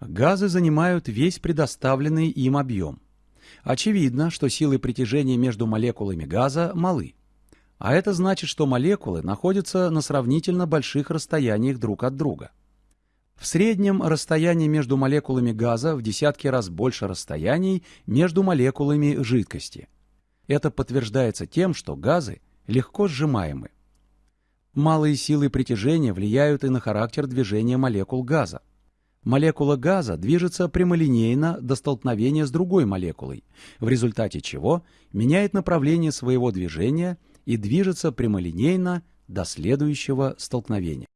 Газы занимают весь предоставленный им объем. Очевидно, что силы притяжения между молекулами газа малы. А это значит, что молекулы находятся на сравнительно больших расстояниях друг от друга. В среднем расстояние между молекулами газа в десятки раз больше расстояний между молекулами жидкости. Это подтверждается тем, что газы легко сжимаемы. Малые силы притяжения влияют и на характер движения молекул газа. Молекула газа движется прямолинейно до столкновения с другой молекулой, в результате чего меняет направление своего движения и движется прямолинейно до следующего столкновения.